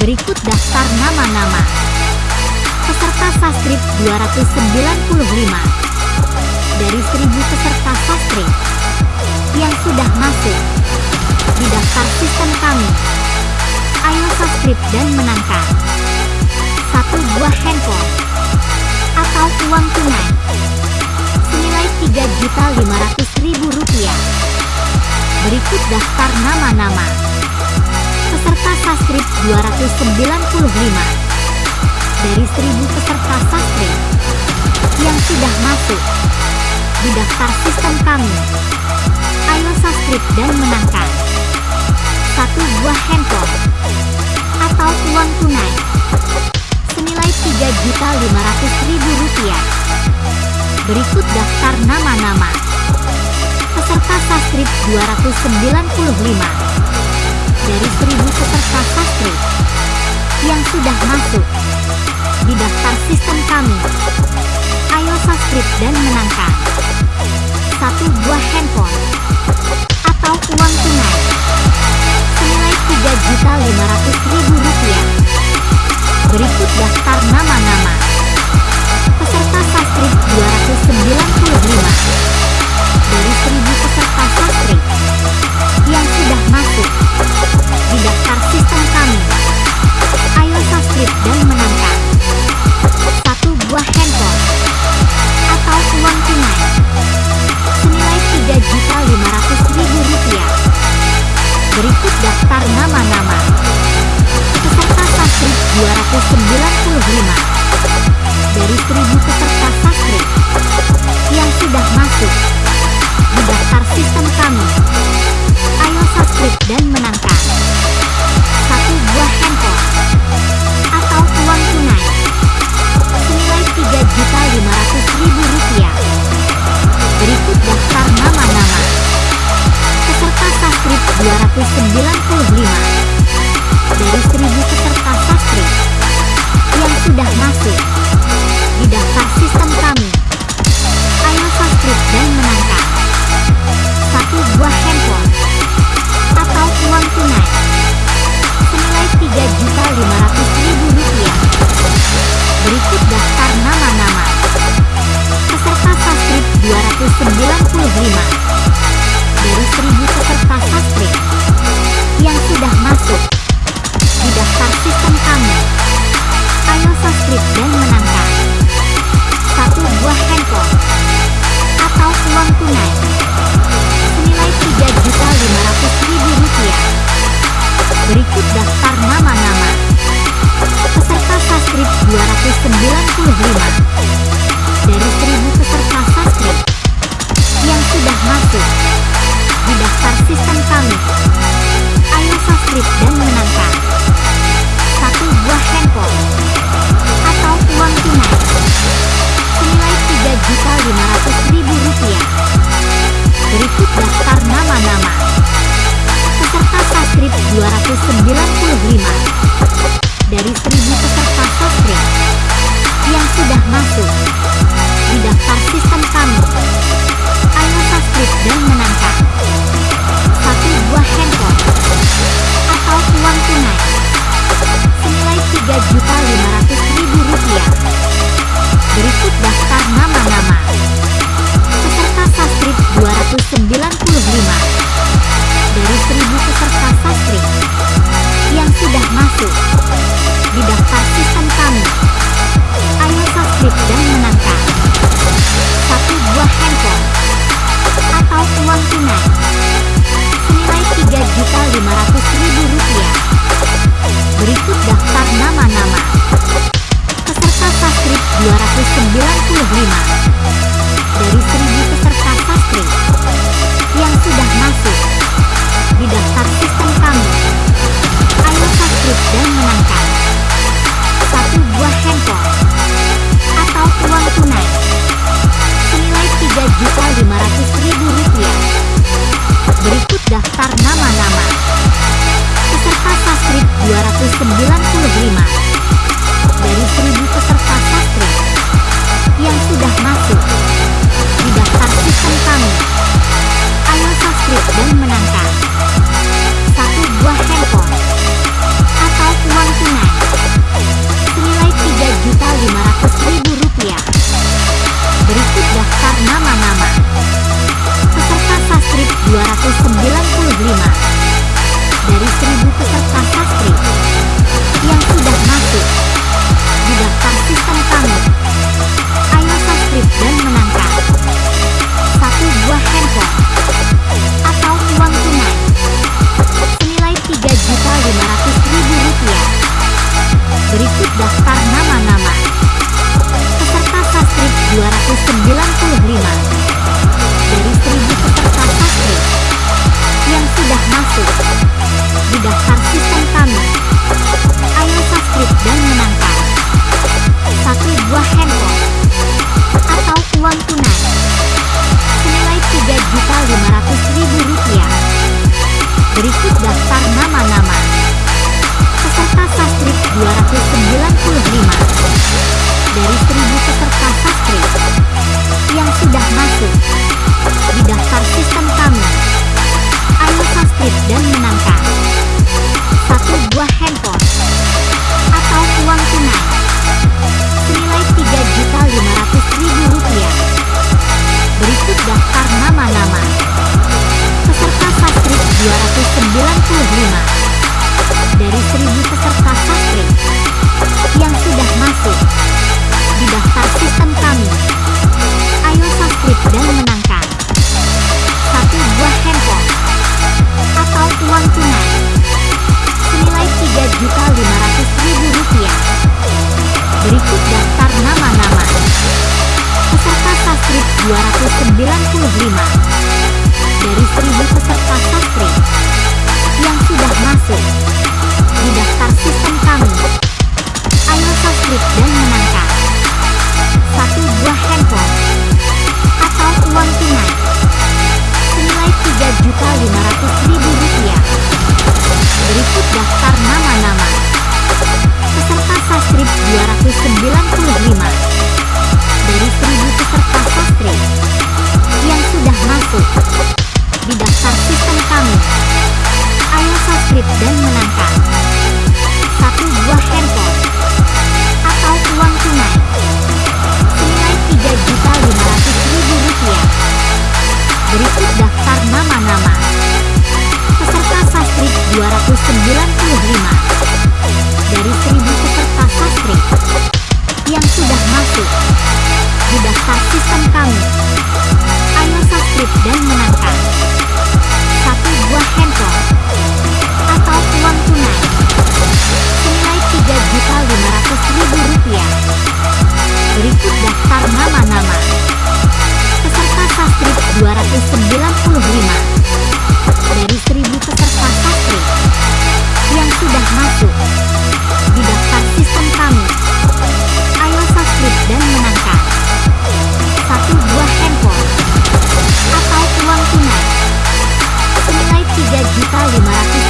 Berikut daftar nama-nama. Peserta Sastrip 295 dari 1000 peserta Sastrip yang sudah masuk di daftar sistem kami. Ayo Sastrip dan menangkan. Satu buah handphone atau uang tunai. Senilai 3.500.000 rupiah. Berikut daftar nama-nama peserta Sastrip 295 dari 1000 peserta sastra yang sudah masuk di daftar sistem kami. Ayo subscribe dan menangkan satu buah handphone atau uang tunai senilai 3.500.000 rupiah. Berikut daftar nama-nama peserta sastrip 295 dari 1000 peserta sastrip yang sudah masuk di daftar sistem kami. Ayo subscribe dan menangkan 295 dari 1000 peserta Sastrip yang sudah masuk di daftar sistem kami. Ayo Sastrip dan menangkan satu buah handphone atau uang tunai senilai 3.500.000 rupiah. Berikut daftar nama-nama peserta Sastrip 295 dari 1000 peserta Sastrip yang sudah masuk. Di daftar sistem kami. Ayo Sastrip dan menangkan satu buah handphone. Atau uang tunai. Senilai 3.500.000 rupiah. Berikut daftar nama-nama. Peserta Sastrip 295 dari 1000 peserta sastri yang sudah masuk 295 dari 1000 195 dari 1000 peserta sastra yang sudah masuk di daftar sistem kami. Ayo subscribe dan menangkan satu buah handphone. 295 Subscribe dan menangkan satu buah handphone atau uang tunai. Senilai 3.500.000 rupiah. Berikut daftar nama-nama. Peserta sastrip 295 dari 1000 peserta sastrip yang sudah masuk di daftar sistem kami. Ayo subscribe dan menangkan satu buah handphone sudah masuk. Di daftar sistem kami. Ayo subscribe dan menangkap satu buah handphone. Atau uang tunai. Senilai tiga juta lima ratus